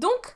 Donc,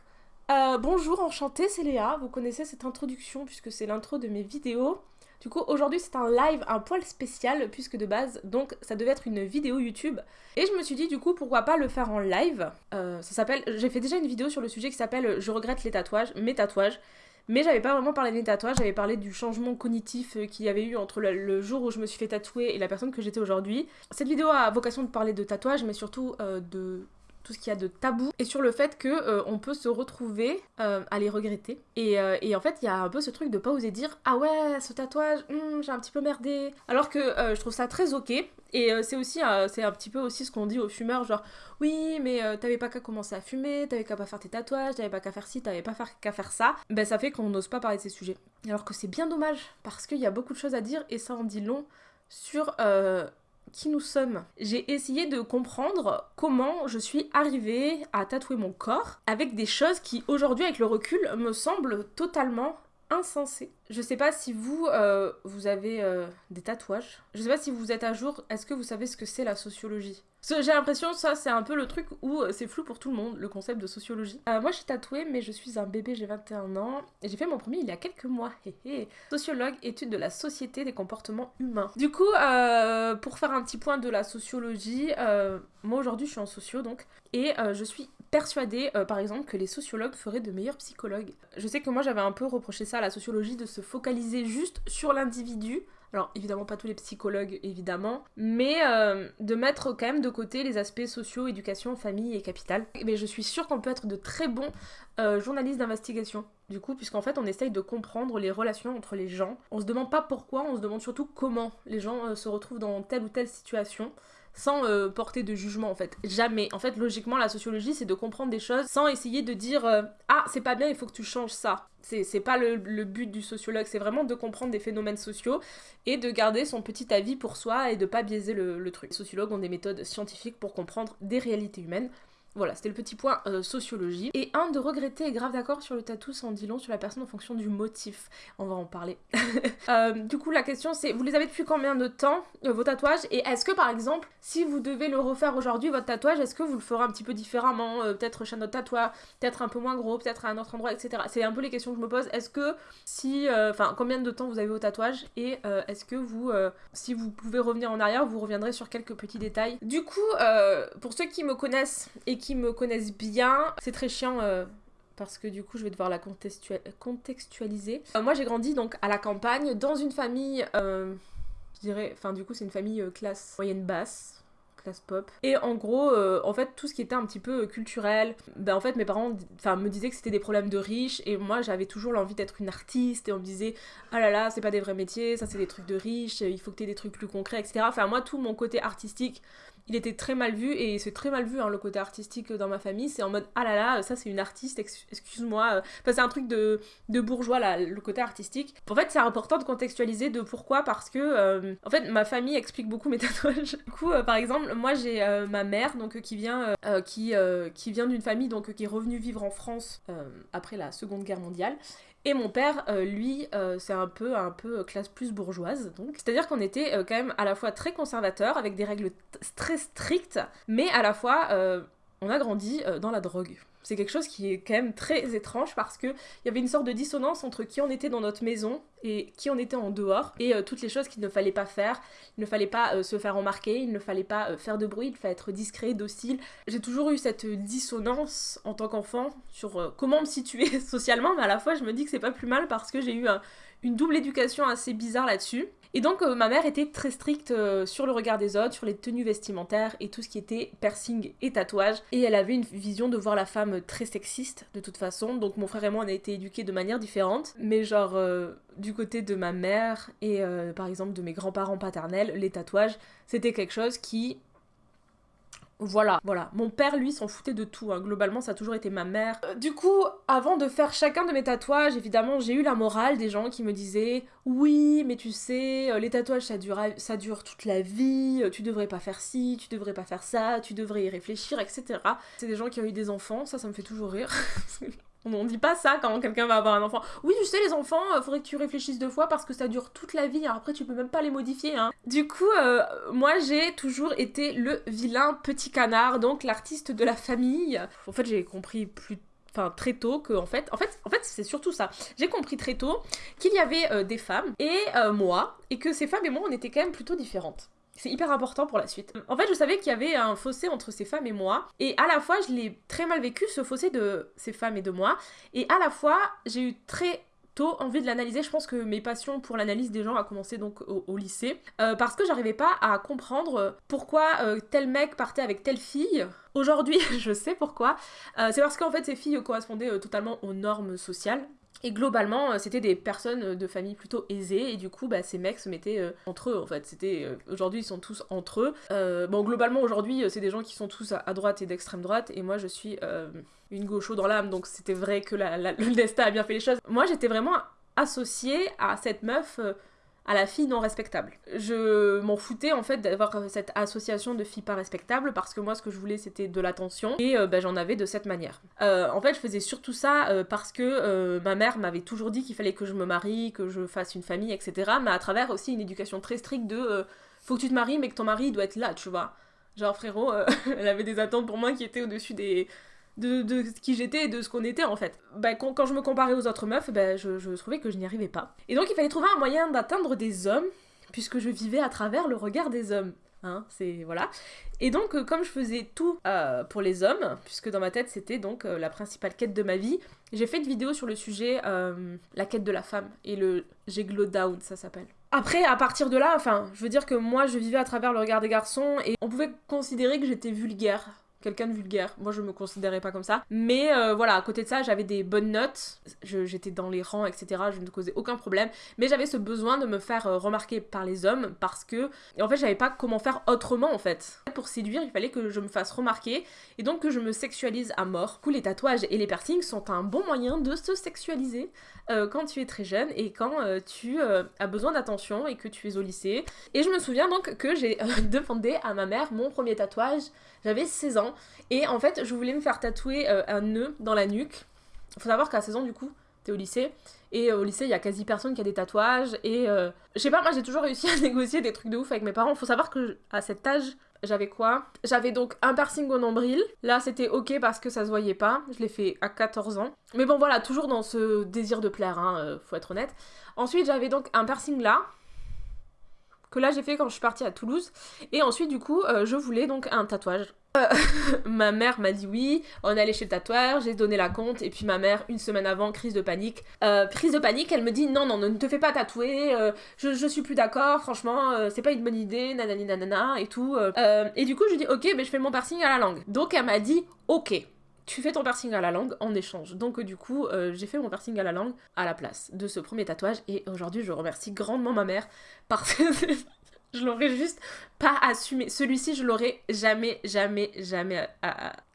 euh, bonjour, enchantée, c'est Léa. Vous connaissez cette introduction puisque c'est l'intro de mes vidéos. Du coup, aujourd'hui, c'est un live un poil spécial puisque de base, donc ça devait être une vidéo YouTube. Et je me suis dit, du coup, pourquoi pas le faire en live euh, Ça s'appelle. J'ai fait déjà une vidéo sur le sujet qui s'appelle Je regrette les tatouages, mes tatouages. Mais j'avais pas vraiment parlé des tatouages, j'avais parlé du changement cognitif euh, qu'il y avait eu entre le, jour où je me suis fait tatouer et la personne que j'étais aujourd'hui. Cette vidéo a vocation de parler de tatouages, mais surtout de tout ce qu'il y a de tabou et sur le fait que euh, on peut se retrouver à les regretter et, et en fait il y a un peu ce truc de pas oser dire ah ouais ce tatouage hmm, j'ai un petit peu merdé alors que je trouve ça très ok et euh, c'est aussi c'est un petit peu aussi ce qu'on dit aux fumeurs, genre oui, mais euh, t'avais pas qu'à commencer à fumer, t'avais qu'à pas faire tes tatouages, t'avais pas qu'à faire ci, t'avais pas qu'à faire ça. Ben ça fait qu'on n'ose pas parler de ces sujets. Alors que c'est bien dommage, parce qu'il y a beaucoup de choses à dire et ça en dit long sur euh, qui nous sommes. J'ai essayé de comprendre comment je suis arrivée à tatouer mon corps avec des choses qui aujourd'hui avec le recul me semblent totalement insensé. Je sais pas si vous, euh, vous avez euh, des tatouages. Je sais pas si vous êtes à jour. Est-ce que vous savez ce que c'est la sociologie? J'ai l'impression ça c'est un peu le truc où euh, c'est flou pour tout le monde, le concept de sociologie. moi je suis tatouée mais je suis un bébé, j'ai 21 ans. Et j'ai fait mon premier il y a quelques mois. Sociologue, étude de la société des comportements humains. Du coup, pour faire un petit point de la sociologie, moi aujourd'hui je suis en socio donc. Et je suis persuadée, par exemple, que les sociologues feraient de meilleurs psychologues. Je sais que moi j'avais un peu reproché ça à la sociologie de se focaliser juste sur l'individu. Alors évidemment pas tous les psychologues évidemment, mais euh, de mettre quand même de côté les aspects sociaux, éducation, famille et capital. Mais je suis sûre qu'on peut être de très bons euh, journalistes d'investigation. Du coup, puisqu'en fait on essaye de comprendre les relations entre les gens. On se demande pas pourquoi, on se demande surtout comment les gens se retrouvent dans telle ou telle situation sans euh, porter de jugement en fait. Jamais. En fait, logiquement, la sociologie, c'est de comprendre des choses sans essayer de dire euh, Ah, c'est pas bien, il faut que tu changes ça. C'est pas le, but du sociologue, c'est vraiment de comprendre des phénomènes sociaux et de garder son petit avis pour soi et de pas biaiser le, le truc. Les sociologues ont des méthodes scientifiques pour comprendre des réalités humaines. Voilà, c'était le petit point euh, sociologie. Et un, de regretter et grave d'accord sur le tatou sans dit long sur la personne en fonction du motif. On va en parler. Euh, du coup, la question c'est, vous les avez depuis combien de temps, euh, vos tatouages? Et est-ce que par exemple, si vous devez le refaire aujourd'hui, votre tatouage, est-ce que vous le ferez un petit peu différemment Peut-être chez notre tatouage, peut-être un peu moins gros, peut-être à un autre endroit, etc. C'est un peu les questions que je me pose. Est-ce que si... Enfin, combien de temps vous avez vos tatouages? Et est-ce que vous, si vous pouvez revenir en arrière, vous reviendrez sur quelques petits détails? Du coup, pour ceux qui me connaissent et qui qui me connaissent bien, c'est très chiant euh, parce que du coup je vais devoir la contextualiser. Euh, moi j'ai grandi donc à la campagne dans une famille, euh, je dirais, enfin du coup c'est une famille classe moyenne basse classe pop. Et en gros, en fait, tout ce qui était un petit peu culturel, ben en fait, mes parents enfin, me disaient que c'était des problèmes de riches, et moi j'avais toujours l'envie d'être une artiste, et on me disait, ah là là, c'est pas des vrais métiers, ça c'est des trucs de riches, il faut que t'aies des trucs plus concrets, etc. Enfin, moi, tout mon côté artistique, il était très mal vu et c'est très mal vu hein, le côté artistique dans ma famille. C'est en mode ah là là ça c'est une artiste excuse-moi. C'est un truc de, bourgeois le côté artistique. En fait c'est important de contextualiser de pourquoi parce que euh, en fait ma famille explique beaucoup mes tatouages. Du coup euh, par exemple moi j'ai euh, ma mère donc qui vient qui, qui vient d'une famille donc qui est revenue vivre en France après la seconde guerre mondiale et mon père, euh, lui, euh, c'est un peu, un peu classe plus bourgeoise, donc. C'est-à-dire qu'on était euh, quand même à la fois très conservateur, avec des règles très strictes, mais à la fois, on a grandi dans la drogue. C'est quelque chose qui est quand même très étrange parce qu'il y avait une sorte de dissonance entre qui on était dans notre maison et qui on était en dehors et euh, toutes les choses qu'il ne fallait pas faire. Il ne fallait pas euh, se faire remarquer, il ne fallait pas euh, faire de bruit, il fallait être discret, docile. J'ai toujours eu cette dissonance en tant qu'enfant sur comment me situer socialement, mais à la fois je me dis que c'est pas plus mal parce que j'ai eu une double éducation assez bizarre là-dessus. Et donc euh, ma mère était très stricte euh, sur le regard des autres, sur les tenues vestimentaires et tout ce qui était piercing et tatouage. Et elle avait une vision de voir la femme très sexiste de toute façon. Donc mon frère et moi on a été éduqués de manière différente. Mais genre euh, du côté de ma mère et par exemple de mes grands-parents paternels, les tatouages, c'était quelque chose qui voilà, voilà. Mon père, lui, s'en foutait de tout. Hein. Globalement, ça a toujours été ma mère. Euh, du coup, avant de faire chacun de mes tatouages, évidemment, j'ai eu la morale des gens qui me disaient Oui, mais tu sais, euh, les tatouages, ça dure, ça dure toute la vie, euh, tu devrais pas faire ci, tu devrais pas faire ça, tu devrais y réfléchir, etc. C'est des gens qui ont eu des enfants, ça, ça me fait toujours rire. On dit pas ça quand quelqu'un va avoir un enfant. Oui, tu sais, les enfants, euh, faudrait que tu réfléchisses deux fois parce que ça dure toute la vie. après, tu peux même pas les modifier. Hein. Du coup, euh, moi, j'ai toujours été le vilain petit canard, donc l'artiste de la famille. En fait, j'ai compris plus très tôt que en c'est surtout ça. J'ai compris très tôt qu'il y avait euh, des femmes et moi, et que ces femmes et moi, on était quand même plutôt différentes. C'est hyper important pour la suite. En fait, je savais qu'il y avait un fossé entre ces femmes et moi, et à la fois, je l'ai très mal vécu, ce fossé de ces femmes et de moi, et à la fois, j'ai eu très tôt envie de l'analyser. Je pense que mes passions pour l'analyse des gens a commencé donc au, lycée, euh, parce que j'arrivais pas à comprendre pourquoi euh, tel mec partait avec telle fille. Aujourd'hui, je sais pourquoi. Euh, c'est parce qu'en fait, ces filles correspondaient totalement aux normes sociales. Et globalement, euh, c'était des personnes euh, de famille plutôt aisées, et du coup, bah, ces mecs se mettaient euh, entre eux, en fait. C'était Aujourd'hui, ils sont tous entre eux. bon, globalement, aujourd'hui, c'est des gens qui sont tous à, droite et d'extrême droite, et moi, je suis une gaucho dans l'âme, donc c'était vrai que le destin a bien fait les choses. Moi, j'étais vraiment associée à cette meuf à la fille non respectable. Je m'en foutais en fait d'avoir cette association de filles pas respectables parce que moi ce que je voulais c'était de l'attention et euh, bah, j'en avais de cette manière. Euh, en fait je faisais surtout ça euh, parce que ma mère m'avait toujours dit qu'il fallait que je me marie, que je fasse une famille, etc. Mais à travers aussi une éducation très stricte de faut que tu te maries mais que ton mari doit être là, tu vois. Genre frérot, elle avait des attentes pour moi qui étaient au-dessus des, de, qui j'étais et de ce qu'on était en fait. Bah, quand, je me comparais aux autres meufs, bah, je, trouvais que je n'y arrivais pas. Et donc il fallait trouver un moyen d'atteindre des hommes, puisque je vivais à travers le regard des hommes. Hein, c'est voilà. Et donc, euh, comme je faisais tout euh, pour les hommes, puisque dans ma tête c'était donc euh, la principale quête de ma vie, j'ai fait une vidéo sur le sujet la quête de la femme et le Géglo Down, ça s'appelle. Après, à partir de là, enfin, je veux dire que moi je vivais à travers le regard des garçons et on pouvait considérer que j'étais vulgaire quelqu'un de vulgaire. Moi, je me considérais pas comme ça. Mais euh, voilà, à côté de ça, j'avais des bonnes notes. J'étais dans les rangs, etc. Je ne causais aucun problème. Mais j'avais ce besoin de me faire euh, remarquer par les hommes parce que, en fait, j'avais pas comment faire autrement en fait. Pour séduire, il fallait que je me fasse remarquer et donc que je me sexualise à mort. Du coup, les tatouages et les piercings sont un bon moyen de se sexualiser euh, quand tu es très jeune et quand tu as besoin d'attention et que tu es au lycée. Et je me souviens donc que j'ai demandé à ma mère mon premier tatouage. J'avais 16 ans et en fait, je voulais me faire tatouer euh, un nœud dans la nuque. Faut savoir qu'à 16 ans, du coup, t'es au lycée. Et euh, au lycée, il y a quasi personne qui a des tatouages. Et euh, je sais pas, moi j'ai toujours réussi à négocier des trucs de ouf avec mes parents. Faut savoir que à cet âge, j'avais quoi? J'avais donc un piercing au nombril. Là, c'était ok parce que ça se voyait pas. Je l'ai fait à 14 ans. Mais bon, voilà, toujours dans ce désir de plaire, hein, faut être honnête. Ensuite, j'avais donc un piercing là que là j'ai fait quand je suis partie à Toulouse. Et ensuite, du coup, euh, je voulais donc un tatouage. Euh, ma mère m'a dit oui, on est allé chez le tatoueur, j'ai donné la compte, et puis ma mère, une semaine avant, crise de panique. Euh, de panique, elle me dit non, non, ne te fais pas tatouer, je, je, suis plus d'accord, franchement, c'est pas une bonne idée, nanani nanana, et tout. et du coup, je dis ok, mais je fais mon piercing à la langue. Donc elle m'a dit ok tu fais ton piercing à la langue en échange. Donc du coup, euh, j'ai fait mon piercing à la langue à la place de ce premier tatouage et aujourd'hui, je remercie grandement ma mère parce que je l'aurais juste pas assumé. Celui-ci, je l'aurais jamais, jamais, jamais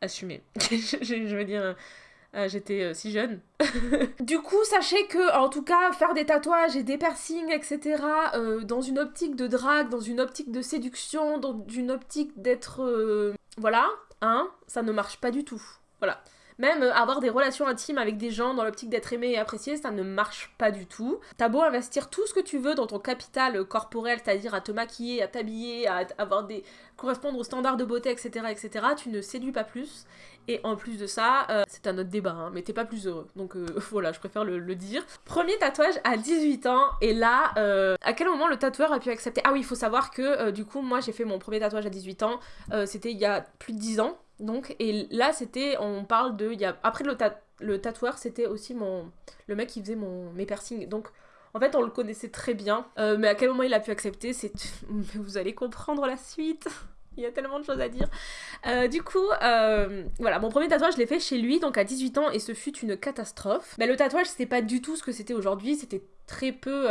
assumé. je, veux dire. Euh, j'étais euh, si jeune. du coup, sachez que, en tout cas, faire des tatouages et des piercings, etc., dans une optique de drague, dans une optique de séduction, dans une optique d'être. voilà, hein, ça ne marche pas du tout. Voilà. Même euh, avoir des relations intimes avec des gens dans l'optique d'être aimé et apprécié, ça ne marche pas du tout. T'as beau investir tout ce que tu veux dans ton capital corporel, c'est-à-dire à te maquiller, à t'habiller, à avoir des correspondre aux standards de beauté, etc., etc., tu ne séduis pas plus. Et en plus de ça, euh, c'est un autre débat, hein, mais t'es pas plus heureux. Donc euh, voilà, je préfère le, dire. Premier tatouage à 18 ans, et là, à quel moment le tatoueur a pu accepter? Ah oui, il faut savoir que du coup, moi j'ai fait mon premier tatouage à 18 ans, c'était il y a plus de 10 ans. Donc, et là, c'était, on parle de, y a, après le, le tatoueur, c'était aussi mon, le mec qui faisait mon, mes piercings. Donc, en fait, on le connaissait très bien, euh, mais à quel moment il a pu accepter, c'est, vous allez comprendre la suite. il y a tellement de choses à dire. Euh, du coup, euh, voilà, mon premier tatouage, je l'ai fait chez lui, donc à 18 ans, et ce fut une catastrophe. Mais le tatouage, c'était pas du tout ce que c'était aujourd'hui, c'était très peu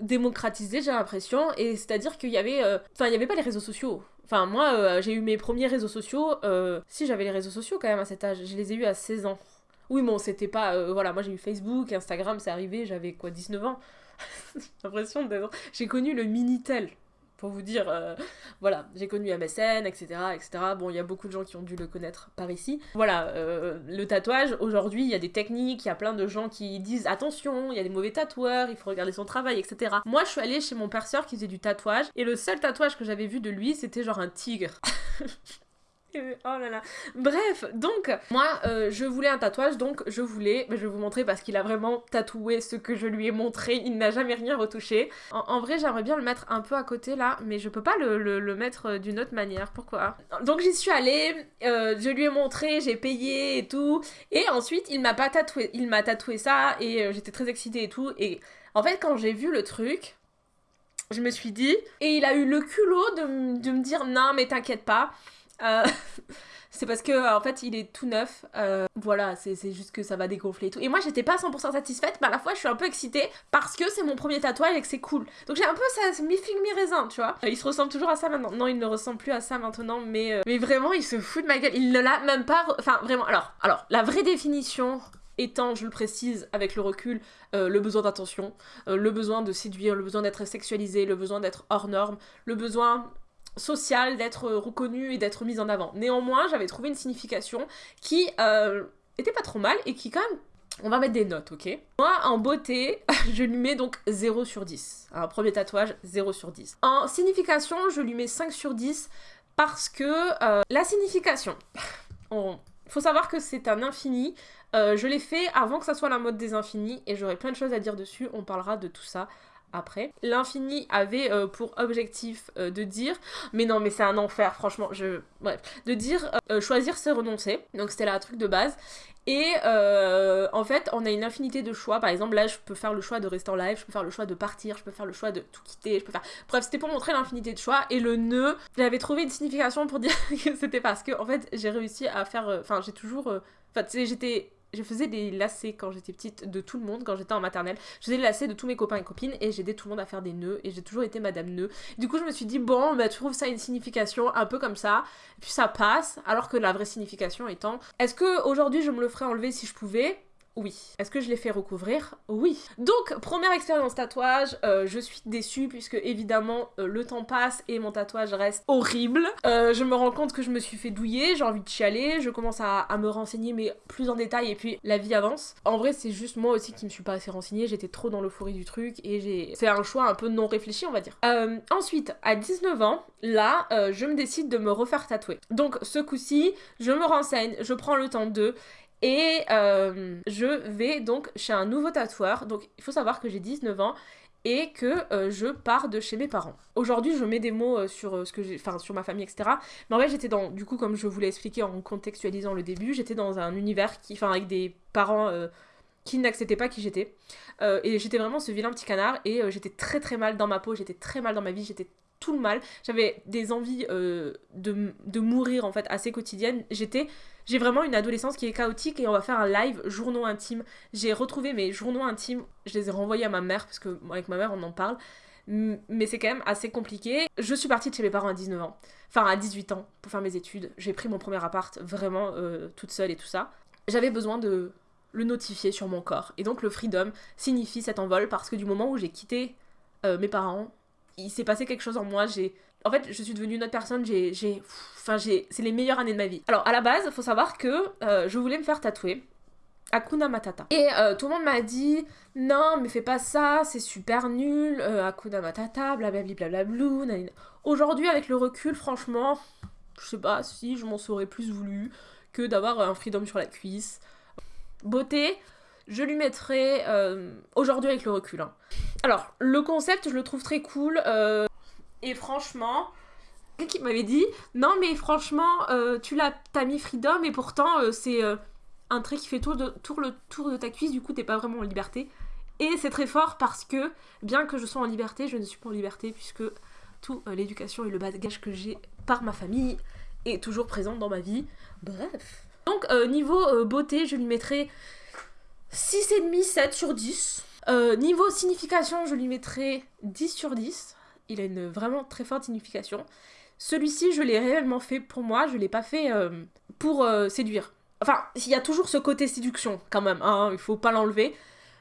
démocratisé, j'ai l'impression, et c'est-à-dire qu'il y avait... Enfin, il n'y avait pas les réseaux sociaux. Enfin, moi, euh, j'ai eu mes premiers réseaux sociaux. Euh, si, j'avais les réseaux sociaux quand même à cet âge. Je les ai eus à 16 ans. Oui, bon, c'était pas. Euh, voilà, moi j'ai eu Facebook, Instagram, c'est arrivé, j'avais quoi, 19 ans? J'ai l'impression d'être. J'ai connu le Minitel pour vous dire, euh, voilà, j'ai connu MSN, etc., etc. Bon, il y a beaucoup de gens qui ont dû le connaître par ici. Voilà, euh, le tatouage, aujourd'hui, il y a des techniques, il y a plein de gens qui disent attention, il y a des mauvais tatoueurs, il faut regarder son travail, etc. Moi, je suis allée chez mon perceur qui faisait du tatouage, et le seul tatouage que j'avais vu de lui, c'était genre un tigre. oh là là. Bref, donc, moi, euh, je voulais un tatouage, donc je voulais, je vais vous montrer parce qu'il a vraiment tatoué ce que je lui ai montré, il n'a jamais rien retouché. En, vrai, j'aimerais bien le mettre un peu à côté là, mais je peux pas le, mettre euh, d'une autre manière, pourquoi? Donc j'y suis allée, euh, je lui ai montré, j'ai payé et tout, et ensuite il m'a pas tatoué, il m'a tatoué ça, et j'étais très excitée et tout, et en fait, quand j'ai vu le truc, je me suis dit, et il a eu le culot de, de me dire non mais t'inquiète pas, euh, c'est parce que en fait il est tout neuf. Euh, voilà, c'est juste que ça va dégonfler et tout. Et moi j'étais pas 100% satisfaite, mais à la fois je suis un peu excitée parce que c'est mon premier tatouage et que c'est cool. Donc j'ai un peu ça, mi figue mi raisin, tu vois. Il se ressemble toujours à ça maintenant. Non, il ne ressemble plus à ça maintenant, mais euh, mais vraiment il se fout de ma gueule. Il ne l'a même pas. Enfin vraiment. Alors alors la vraie définition étant, je le précise avec le recul, le besoin d'attention, le besoin de séduire, le besoin d'être sexualisé, le besoin d'être hors norme, le besoin social d'être reconnu et d'être mise en avant. Néanmoins, j'avais trouvé une signification qui euh, était pas trop mal et qui quand même on va mettre des notes, ok? Moi, en beauté, je lui mets donc 0 sur 10. Un premier tatouage, 0 sur 10. En signification, je lui mets 5 sur 10 parce que euh, la signification, il faut savoir que c'est un infini. Euh, je l'ai fait avant que ça soit la mode des infinis et j'aurai plein de choses à dire dessus. On parlera de tout ça après. L'infini avait euh, pour objectif euh, de dire, mais non mais c'est un enfer franchement, je... Bref, de dire euh, choisir c'est renoncer, donc c'était là truc de base. Et en fait, on a une infinité de choix. Par exemple, là, je peux faire le choix de rester en live, je peux faire le choix de partir, je peux faire le choix de tout quitter, je peux faire. Bref, c'était pour montrer l'infinité de choix. Et le nœud, j'avais trouvé une signification pour dire que c'était parce que, en fait, j'ai réussi à faire. Enfin, j'ai toujours. Enfin, j'étais je faisais des lacets quand j'étais petite de tout le monde, quand j'étais en maternelle. Je faisais des lacets de tous mes copains et copines et j'aidais tout le monde à faire des nœuds et j'ai toujours été madame nœud. Du coup, je me suis dit, bon, bah, tu trouves ça une signification un peu comme ça, puis ça passe, alors que la vraie signification étant, est-ce que aujourd'hui je me le ferais enlever si je pouvais? Oui. Est-ce que je l'ai fait recouvrir? Oui. Donc, première expérience tatouage, euh, je suis déçue puisque évidemment euh, le temps passe et mon tatouage reste horrible. Euh, je me rends compte que je me suis fait douiller, j'ai envie de chialer, je commence à, me renseigner mais plus en détail et puis la vie avance. En vrai, c'est juste moi aussi qui me suis pas assez renseignée, j'étais trop dans l'euphorie du truc et j'ai... C'est un choix un peu non réfléchi, on va dire. ensuite, à 19 ans, là, je me décide de me refaire tatouer. Donc, ce coup-ci, je me renseigne, je prends le temps de et euh, je vais donc chez un nouveau tatoueur. Donc il faut savoir que j'ai 19 ans et que euh, je pars de chez mes parents. Aujourd'hui, je mets des mots euh, sur ce que j'ai, enfin sur ma famille, etc. Mais en vrai, j'étais dans, du coup, comme je vous l'ai expliqué en contextualisant le début, j'étais dans un univers qui, enfin, avec des parents qui n'acceptaient pas qui j'étais. et j'étais vraiment ce vilain petit canard et j'étais très très mal dans ma peau, j'étais très mal dans ma vie, j'étais tout le mal. J'avais des envies de, de, mourir en fait assez quotidiennes. J'étais j'ai vraiment une adolescence qui est chaotique et on va faire un live journaux intimes. J'ai retrouvé mes journaux intimes, je les ai renvoyés à ma mère parce que avec ma mère on en parle. Mais c'est quand même assez compliqué. Je suis partie de chez mes parents à 19 ans, enfin à 18 ans pour faire mes études. J'ai pris mon premier appart vraiment euh, toute seule et tout ça. J'avais besoin de le notifier sur mon corps. Et donc le freedom signifie cet envol parce que du moment où j'ai quitté euh, mes parents, il s'est passé quelque chose en moi. J'ai en fait, je suis devenue une autre personne, j'ai, j'ai, enfin, j'ai, c'est les meilleures années de ma vie. Alors, à la base, faut savoir que euh, je voulais me faire tatouer Akuna Matata. Et euh, tout le monde m'a dit, non, mais fais pas ça, c'est super nul, euh, Akuna Matata, blablabla, blablabla. Aujourd'hui, avec le recul, franchement, je sais pas si je m'en serais plus voulu que d'avoir un freedom sur la cuisse. Beauté, je lui mettrais aujourd'hui avec le recul. Hein. Alors, le concept, je le trouve très cool. Et franchement, qui m'avait dit non mais franchement euh, tu l'as t'as mis freedom et pourtant euh, c'est euh, un trait qui fait tout, de, le tour de ta cuisse du coup t'es pas vraiment en liberté et c'est très fort parce que bien que je sois en liberté je ne suis pas en liberté puisque tout l'éducation et le bagage que j'ai par ma famille est toujours présent dans ma vie bref donc niveau beauté je lui mettrai 6,5 7 sur 10 niveau signification je lui mettrai 10 sur 10 il a une vraiment très forte signification. Celui-ci, je l'ai réellement fait pour moi, je l'ai pas fait euh, pour euh, séduire. Enfin, il y a toujours ce côté séduction quand même, hein, il faut pas l'enlever.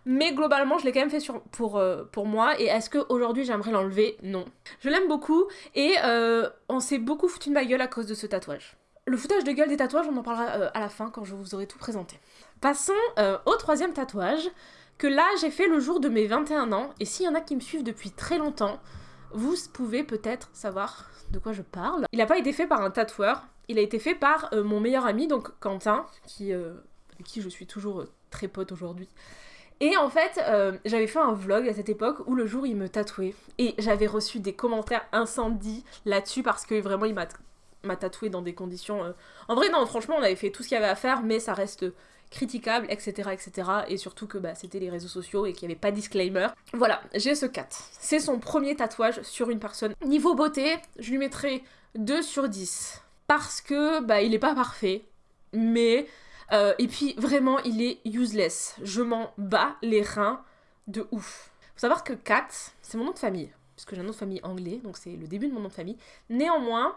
Mais globalement, je l'ai quand même fait pour, euh, pour moi. Et est-ce qu'aujourd'hui j'aimerais l'enlever? Non. Je l'aime beaucoup et on s'est beaucoup foutu de ma gueule à cause de ce tatouage. Le foutage de gueule des tatouages, on en parlera à la fin quand je vous aurai tout présenté. Passons au troisième tatouage que là j'ai fait le jour de mes 21 ans. Et s'il y en a qui me suivent depuis très longtemps, vous pouvez peut-être savoir de quoi je parle. Il n'a pas été fait par un tatoueur, il a été fait par euh, mon meilleur ami, donc Quentin, qui, euh, avec qui je suis toujours euh, très pote aujourd'hui. Et en fait, j'avais fait un vlog à cette époque où le jour il me tatouait. Et j'avais reçu des commentaires incendies là-dessus parce que vraiment il m'a tatoué dans des conditions... En vrai, non, franchement, on avait fait tout ce qu'il y avait à faire, mais ça reste critiquable, etc. etc. Et surtout que bah, c'était les réseaux sociaux et qu'il n'y avait pas de disclaimer. Voilà, j'ai ce 4. C'est son premier tatouage sur une personne. Niveau beauté, je lui mettrai 2 sur 10. Parce que bah, il est pas parfait, mais... Euh, et puis vraiment, il est useless. Je m'en bats les reins de ouf. Faut savoir que Kat, c'est mon nom de famille. Puisque j'ai un nom de famille anglais, donc c'est le début de mon nom de famille. Néanmoins,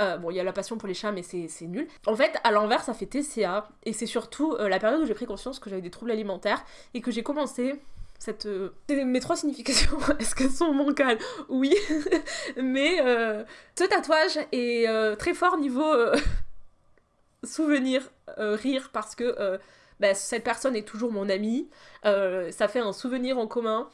euh, bon, il y a la passion pour les chats, mais c'est nul. En fait, à l'envers, ça fait TCA. Et c'est surtout euh, la période où j'ai pris conscience que j'avais des troubles alimentaires et que j'ai commencé cette. Euh, mes trois significations, est-ce qu'elles sont mancales Oui. mais ce tatouage est très fort niveau souvenir, rire, parce que bah, cette personne est toujours mon amie. ça fait un souvenir en commun.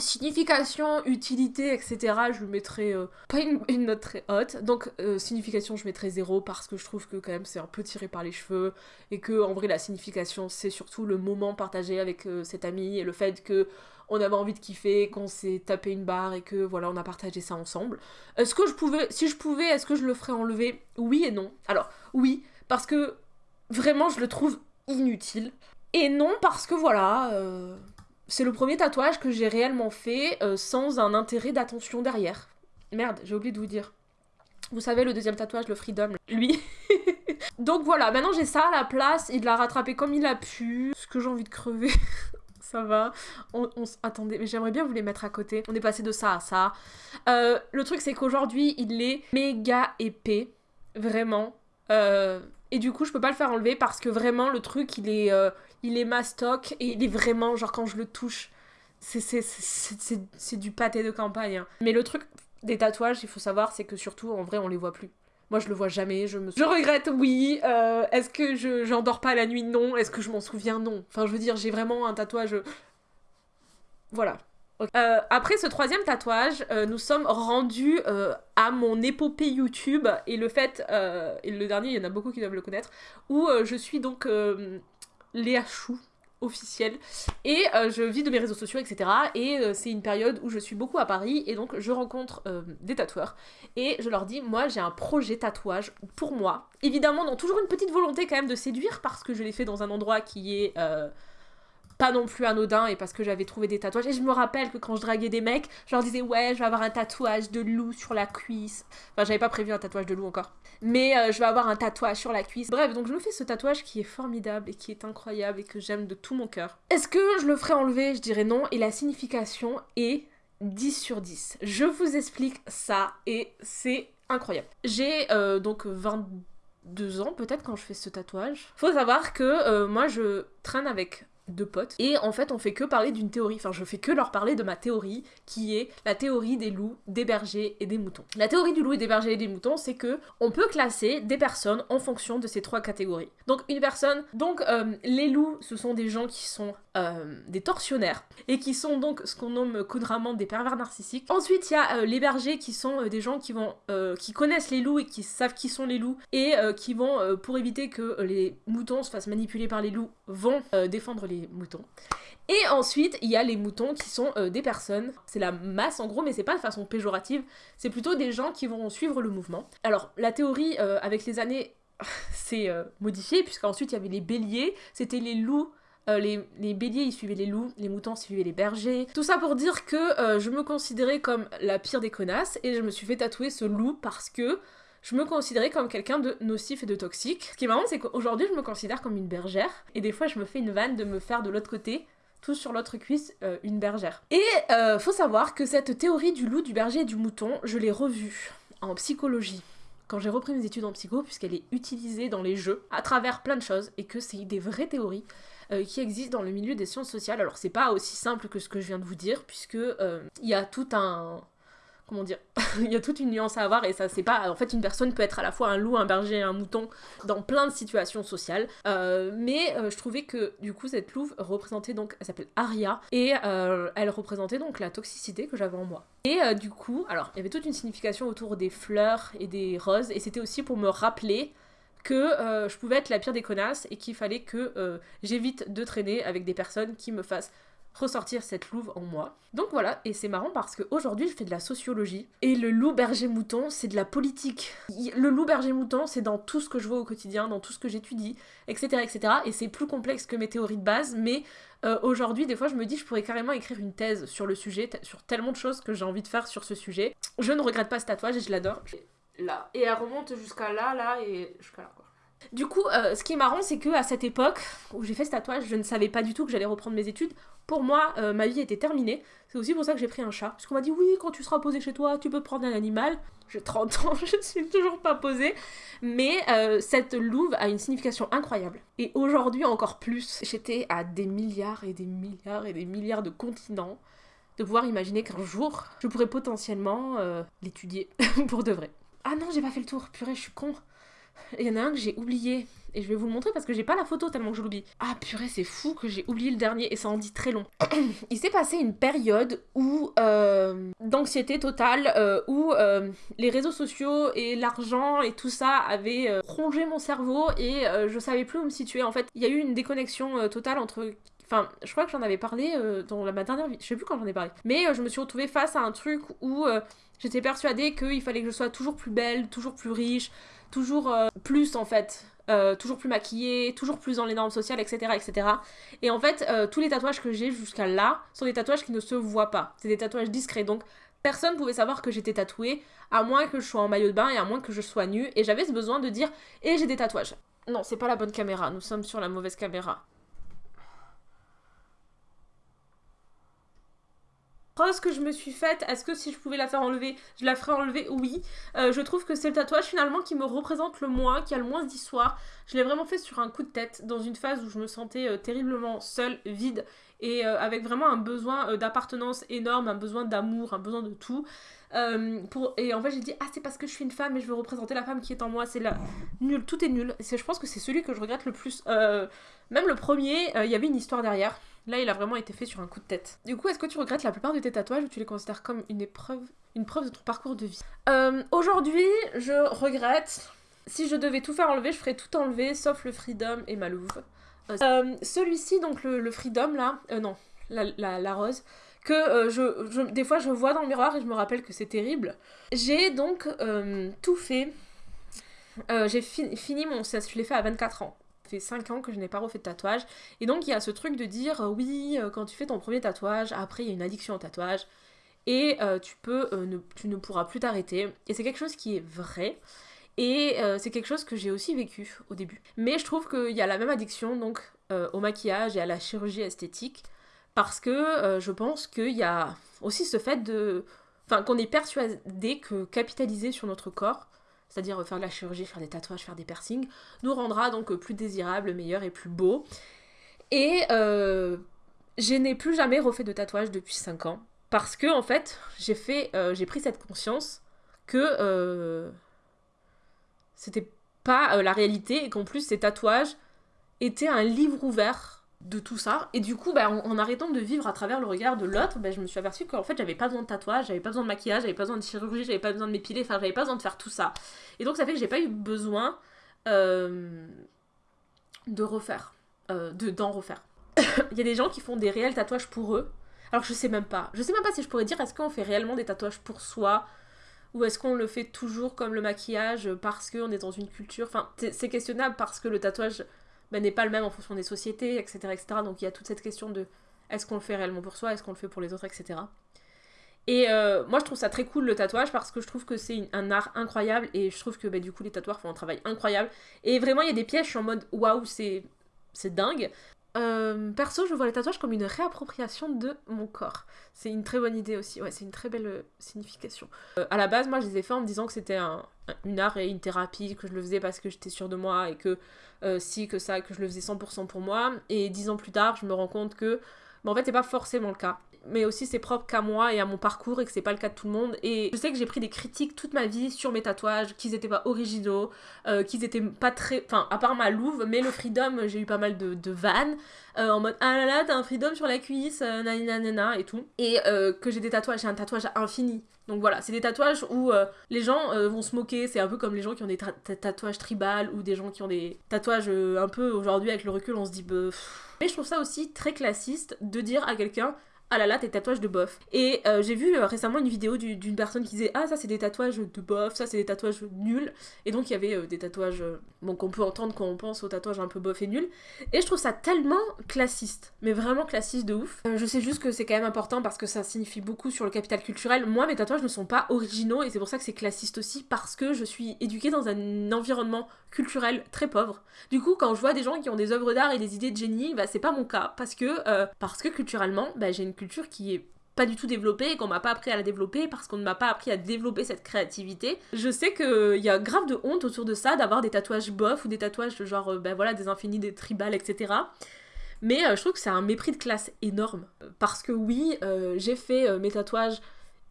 Signification, utilité, etc. Je lui mettrais euh, pas une, note très haute. Donc euh, signification, je mettrais 0 parce que je trouve que quand même c'est un peu tiré par les cheveux et que en vrai la signification c'est surtout le moment partagé avec euh, cet ami et le fait que on avait envie de kiffer, qu'on s'est tapé une barre et que voilà on a partagé ça ensemble. Est-ce que je pouvais, si je pouvais, est-ce que je le ferais enlever? Oui et non. Alors oui parce que vraiment je le trouve inutile et non parce que voilà c'est le premier tatouage que j'ai réellement fait euh, sans un intérêt d'attention derrière. Merde, j'ai oublié de vous dire. Vous savez, le deuxième tatouage, le Freedom, lui. Donc voilà, maintenant j'ai ça à la place, il l'a rattrapé comme il a pu. Ce que j'ai envie de crever. ça va. On, attendez, mais j'aimerais bien vous les mettre à côté. On est passé de ça à ça. Euh, le truc, c'est qu'aujourd'hui, il est méga épais. Vraiment. Euh, et du coup, je peux pas le faire enlever parce que vraiment, le truc, il est, il est mastoc et il est vraiment, genre quand je le touche, c'est du pâté de campagne. Hein. Mais le truc des tatouages, il faut savoir, c'est que surtout, en vrai, on les voit plus. Moi, je le vois jamais. Je me. Je regrette, oui. Euh, est-ce que je j'endors pas la nuit? Non. Est-ce que je m'en souviens? Non. Enfin, je veux dire, j'ai vraiment un tatouage. Voilà. Euh, après ce troisième tatouage, euh, nous sommes rendus à mon épopée YouTube et le fait, et le dernier, il y en a beaucoup qui doivent le connaître, où je suis donc Léa Chou officielle et euh, je vis de mes réseaux sociaux etc et euh, c'est une période où je suis beaucoup à Paris et donc je rencontre euh, des tatoueurs et je leur dis moi j'ai un projet tatouage pour moi. Évidemment dans toujours une petite volonté quand même de séduire parce que je l'ai fait dans un endroit qui est pas non plus anodin et parce que j'avais trouvé des tatouages. Et je me rappelle que quand je draguais des mecs, je leur disais ouais, je vais avoir un tatouage de loup sur la cuisse. Enfin, j'avais pas prévu un tatouage de loup encore. Mais euh, je vais avoir un tatouage sur la cuisse. Bref, donc je me fais ce tatouage qui est formidable et qui est incroyable et que j'aime de tout mon cœur. Est-ce que je le ferai enlever? Je dirais non. Et la signification est 10 sur 10. Je vous explique ça et c'est incroyable. J'ai euh, donc 22 ans peut-être quand je fais ce tatouage. Faut savoir que euh, moi je traîne avec deux potes. Et en fait, on fait que parler d'une théorie. Enfin, je fais que leur parler de ma théorie, qui est la théorie des loups, des bergers et des moutons. La théorie du loup et des bergers et des moutons, c'est que on peut classer des personnes en fonction de ces trois catégories. Donc, une personne. Donc, euh, les loups, ce sont des gens qui sont euh, des tortionnaires et qui sont donc ce qu'on nomme couramment des pervers narcissiques. Ensuite, il y a euh, les bergers qui sont des gens qui vont qui connaissent les loups et qui savent qui sont les loups et qui vont pour éviter que les moutons se fassent manipuler par les loups vont défendre les moutons. Et ensuite, il y a les moutons qui sont euh, des personnes, c'est la masse en gros, mais c'est pas de façon péjorative, c'est plutôt des gens qui vont suivre le mouvement. Alors, la théorie, euh, avec les années, s'est euh, modifiée, puisqu'ensuite il y avait les béliers, c'était les loups les, les, béliers ils suivaient les loups, les moutons suivaient les bergers. Tout ça pour dire que je me considérais comme la pire des connasses et je me suis fait tatouer ce loup parce que je me considérais comme quelqu'un de nocif et de toxique. Ce qui est marrant, c'est qu'aujourd'hui, je me considère comme une bergère. Et des fois, je me fais une vanne de me faire de l'autre côté, tout sur l'autre cuisse, euh, une bergère. Et euh, faut savoir que cette théorie du loup, du berger et du mouton, je l'ai revue en psychologie quand j'ai repris mes études en psycho, puisqu'elle est utilisée dans les jeux à travers plein de choses et que c'est des vraies théories euh, qui existent dans le milieu des sciences sociales. Alors c'est pas aussi simple que ce que je viens de vous dire, puisque il y a tout un comment dire, il y a toute une nuance à avoir et ça c'est pas, en fait une personne peut être à la fois un loup, un berger, un mouton dans plein de situations sociales, euh, mais euh, je trouvais que du coup cette louve représentait donc, elle s'appelle Aria et euh, elle représentait donc la toxicité que j'avais en moi. Et du coup, alors il y avait toute une signification autour des fleurs et des roses et c'était aussi pour me rappeler que je pouvais être la pire des connasses et qu'il fallait que j'évite de traîner avec des personnes qui me fassent ressortir cette louve en moi. Donc voilà, et c'est marrant parce qu'aujourd'hui je fais de la sociologie et le loup berger mouton c'est de la politique. Le loup berger mouton c'est dans tout ce que je vois au quotidien, dans tout ce que j'étudie, etc. etc. Et c'est plus complexe que mes théories de base, mais euh, aujourd'hui des fois je me dis je pourrais carrément écrire une thèse sur le sujet, sur tellement de choses que j'ai envie de faire sur ce sujet. Je ne regrette pas ce tatouage et je l'adore. Et elle remonte jusqu'à là, là et jusqu'à là quoi. Du coup, euh, ce qui est marrant, c'est que à cette époque où j'ai fait ce tatouage, je ne savais pas du tout que j'allais reprendre mes études. Pour moi, euh, ma vie était terminée. C'est aussi pour ça que j'ai pris un chat. Parce m'a dit oui, quand tu seras posé chez toi, tu peux prendre un animal. J'ai 30 ans, je ne suis toujours pas posée. Mais euh, cette louve a une signification incroyable. Et aujourd'hui encore plus. J'étais à des milliards et des milliards et des milliards de continents de pouvoir imaginer qu'un jour, je pourrais potentiellement l'étudier pour de vrai. Ah non, j'ai pas fait le tour. Purée, je suis con. Il y en a un que j'ai oublié. Et je vais vous le montrer parce que j'ai pas la photo tellement que je l'oublie. Ah purée, c'est fou que j'ai oublié le dernier et ça en dit très long. Il s'est passé une période où euh, d'anxiété totale, euh, où euh, les réseaux sociaux et l'argent et tout ça avaient rongé mon cerveau et je savais plus où me situer. En fait, il y a eu une déconnexion totale entre Enfin, je crois que j'en avais parlé dans ma dernière vie. Je sais plus quand j'en ai parlé. Mais je me suis retrouvée face à un truc où j'étais persuadée qu'il fallait que je sois toujours plus belle, toujours plus riche, toujours euh, plus en fait. Euh, toujours plus maquillée, toujours plus dans les normes sociales, etc. etc. Et en fait, euh, tous les tatouages que j'ai jusqu'à là sont des tatouages qui ne se voient pas. C'est des tatouages discrets. Donc, personne pouvait savoir que j'étais tatouée, à moins que je sois en maillot de bain et à moins que je sois nue. Et j'avais ce besoin de dire, et j'ai des tatouages. Non, c'est pas la bonne caméra, nous sommes sur la mauvaise caméra. Que je me suis faite, est-ce que si je pouvais la faire enlever, je la ferais enlever? Oui. Euh, je trouve que c'est le tatouage finalement qui me représente le moins, qui a le moins d'histoire. Je l'ai vraiment fait sur un coup de tête, dans une phase où je me sentais euh, terriblement seule, vide, et euh, avec vraiment un besoin d'appartenance énorme, un besoin d'amour, un besoin de tout. Et en fait j'ai dit, ah c'est parce que je suis une femme et je veux représenter la femme qui est en moi, c'est là. Nul, tout est nul. Je pense que c'est celui que je regrette le plus. même le premier, il y avait une histoire derrière. Là, il a vraiment été fait sur un coup de tête. Du coup, est-ce que tu regrettes la plupart de tes tatouages ou tu les considères comme une épreuve, une preuve de ton parcours de vie? Euh, Aujourd'hui, je regrette. Si je devais tout faire enlever, je ferais tout enlever, sauf le Freedom et ma louve. Euh, euh, celui-ci, donc le, Freedom, là, non, la, rose, que je, des fois je vois dans le miroir et je me rappelle que c'est terrible. J'ai donc tout fait. j'ai fini mon... Je l'ai fait à 24 ans fait 5 ans que je n'ai pas refait de tatouage. Et donc il y a ce truc de dire, euh, oui, euh, quand tu fais ton premier tatouage, après il y a une addiction au tatouage. Et euh, tu, peux, ne, tu ne pourras plus t'arrêter. Et c'est quelque chose qui est vrai. Et c'est quelque chose que j'ai aussi vécu au début. Mais je trouve qu'il y a la même addiction donc au maquillage et à la chirurgie esthétique. Parce que je pense qu'il y a aussi ce fait de... Enfin, qu'on est persuadé que capitaliser sur notre corps, c'est-à-dire faire de la chirurgie, faire des tatouages, faire des piercings, nous rendra donc plus désirable, meilleur et plus beau. Et euh, je n'ai plus jamais refait de tatouage depuis 5 ans parce que en fait j'ai euh, pris cette conscience que euh, c'était pas la réalité et qu'en plus ces tatouages étaient un livre ouvert de tout ça. Et du coup, bah, en, arrêtant de vivre à travers le regard de l'autre, bah, je me suis aperçue qu'en fait, j'avais pas besoin de tatouage, j'avais pas besoin de maquillage, j'avais pas besoin de chirurgie, j'avais pas besoin de m'épiler, enfin, j'avais pas besoin de faire tout ça. Et donc, ça fait que j'ai pas eu besoin euh, de refaire, euh, de d'en refaire. Il y a des gens qui font des réels tatouages pour eux. Alors, je sais même pas. Je sais même pas si je pourrais dire est-ce qu'on fait réellement des tatouages pour soi ou est-ce qu'on le fait toujours comme le maquillage parce qu'on est dans une culture? Enfin, c'est questionnable parce que le tatouage bah, n'est pas le même en fonction des sociétés, etc., etc. Donc il y a toute cette question de est-ce qu'on le fait réellement pour soi, est-ce qu'on le fait pour les autres, etc. Et euh, moi je trouve ça très cool le tatouage parce que je trouve que c'est un art incroyable et je trouve que bah, du coup les tatoueurs font un travail incroyable. Et vraiment il y a des pièges, en mode waouh, c'est dingue. Euh, perso, je vois les tatouages comme une réappropriation de mon corps. C'est une très bonne idée aussi, ouais, c'est une très belle euh, signification. Euh, à la base, moi, je les ai fait en me disant que c'était un, une art et une thérapie, que je le faisais parce que j'étais sûre de moi et que si, que ça, que je le faisais 100% pour moi. Et dix ans plus tard, je me rends compte que, mais en fait, c'est pas forcément le cas. Mais aussi c'est propre qu'à moi et à mon parcours et que c'est pas le cas de tout le monde. Et je sais que j'ai pris des critiques toute ma vie sur mes tatouages, qu'ils étaient pas originaux, euh, qu'ils étaient pas très. Enfin, à part ma louve, mais le freedom, j'ai eu pas mal de, de vannes euh, en mode ah là là, t'as un freedom sur la cuisse, euh, nanana et tout. Et que j'ai des tatouages, j'ai un tatouage infini. Donc voilà, c'est des tatouages où les gens vont se moquer, c'est un peu comme les gens qui ont des tatouages tribal ou des gens qui ont des tatouages un peu aujourd'hui avec le recul, on se dit bah, mais je trouve ça aussi très classiste de dire à quelqu'un ah là là, tes tatouages de bof. Et euh, j'ai vu euh, récemment une vidéo d'une personne qui disait Ah, ça c'est des tatouages de bof, ça c'est des tatouages nuls. Et donc il y avait euh, des tatouages bon, qu'on peut entendre quand on pense aux tatouages un peu bof et nuls. Et je trouve ça tellement classiste, mais vraiment classiste de ouf. je sais juste que c'est quand même important parce que ça signifie beaucoup sur le capital culturel. Moi, mes tatouages ne sont pas originaux et c'est pour ça que c'est classiste aussi parce que je suis éduquée dans un environnement culturel très pauvre. Du coup, quand je vois des gens qui ont des œuvres d'art et des idées de génie, bah c'est pas mon cas parce que, parce que culturellement, bah, j'ai une culture qui est pas du tout développée et qu'on m'a pas appris à la développer parce qu'on ne m'a pas appris à développer cette créativité. Je sais qu'il y a grave de honte autour de ça, d'avoir des tatouages bof ou des tatouages genre, euh, ben voilà, des infinis, des tribales, etc. Mais euh, je trouve que c'est un mépris de classe énorme. Parce que oui, euh, j'ai fait mes tatouages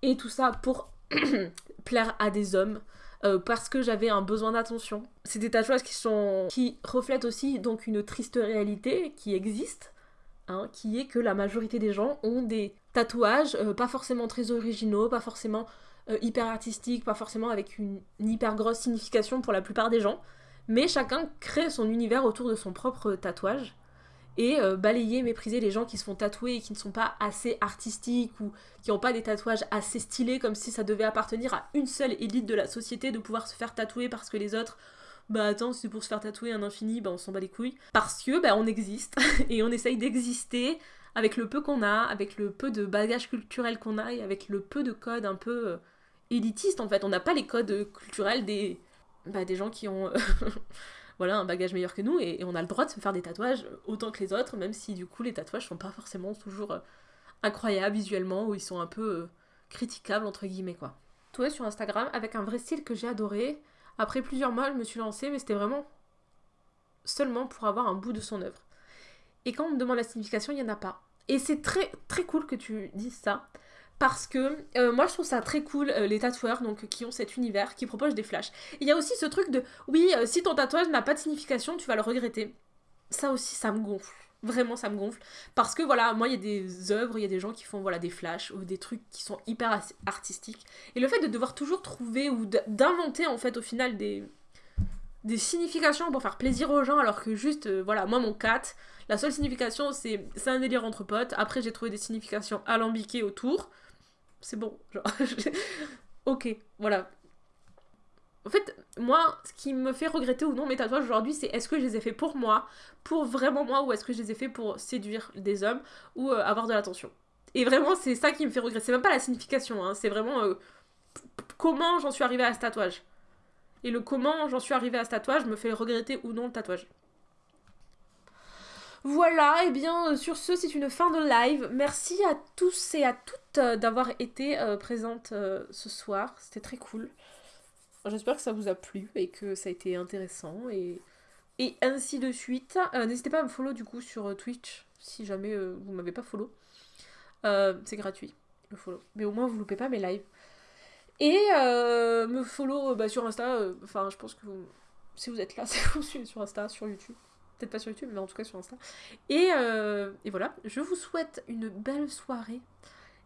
et tout ça pour plaire à des hommes. parce que j'avais un besoin d'attention. C'est des tatouages qui sont qui reflètent aussi donc une triste réalité qui existe Hein, qui est que la majorité des gens ont des tatouages euh, pas forcément très originaux, pas forcément euh, hyper artistiques, pas forcément avec une, hyper grosse signification pour la plupart des gens, mais chacun crée son univers autour de son propre tatouage. Et euh, balayer, mépriser les gens qui se font tatouer et qui ne sont pas assez artistiques ou qui n'ont pas des tatouages assez stylés comme si ça devait appartenir à une seule élite de la société de pouvoir se faire tatouer parce que les autres bah attends, c'est pour se faire tatouer un infini, bah on s'en bat les couilles. Parce que bah on existe et on essaye d'exister avec le peu qu'on a, avec le peu de bagage culturel qu'on a et avec le peu de codes un peu euh, élitistes en fait. On n'a pas les codes culturels des, bah, des gens qui ont euh, voilà, un bagage meilleur que nous et, on a le droit de se faire des tatouages autant que les autres, même si du coup les tatouages sont pas forcément toujours euh, incroyables visuellement ou ils sont un peu critiquables entre guillemets quoi. Toi sur Instagram avec un vrai style que j'ai adoré. Après plusieurs mois, je me suis lancée, mais c'était vraiment seulement pour avoir un bout de son œuvre. Et quand on me demande la signification, il n'y en a pas. Et c'est très très cool que tu dises ça. Parce que euh, moi je trouve ça très cool euh, les tatoueurs donc qui ont cet univers qui proposent des flashs. Il y a aussi ce truc de oui euh, si ton tatouage n'a pas de signification tu vas le regretter. Ça aussi ça me gonfle. Vraiment, ça me gonfle. Parce que voilà, moi, il y a des œuvres, il y a des gens qui font voilà, des flashs ou des trucs qui sont hyper artistiques. Et le fait de devoir toujours trouver ou d'inventer, en fait, au final, des, des significations pour faire plaisir aux gens, alors que juste, euh, voilà, moi, mon cat, la seule signification, c'est un délire entre potes. Après, j'ai trouvé des significations alambiquées autour. C'est bon, genre. ok, voilà. En fait, moi, ce qui me fait regretter ou non mes tatouages aujourd'hui, c'est est-ce que je les ai fait pour moi, pour vraiment moi, ou est-ce que je les ai fait pour séduire des hommes ou euh, avoir de l'attention. Et vraiment, c'est ça qui me fait regretter. C'est même pas la signification, hein, c'est vraiment euh, comment j'en suis arrivée à ce tatouage. Et le comment j'en suis arrivée à ce tatouage me fait regretter ou non le tatouage. Voilà, et eh bien euh, sur ce, c'est une fin de live. Merci à tous et à toutes d'avoir été présentes ce soir. C'était très cool. J'espère que ça vous a plu et que ça a été intéressant et, et ainsi de suite. Euh, n'hésitez pas à me follow du coup sur euh, Twitch si jamais euh, vous m'avez pas follow. c'est gratuit le follow. Mais au moins vous loupez pas mes lives. Et me follow bah, sur Insta. Enfin, je pense que si vous êtes là, c'est vous suivez sur Insta, sur YouTube. Peut-être pas sur YouTube, mais en tout cas sur Insta. Et, et voilà, je vous souhaite une belle soirée.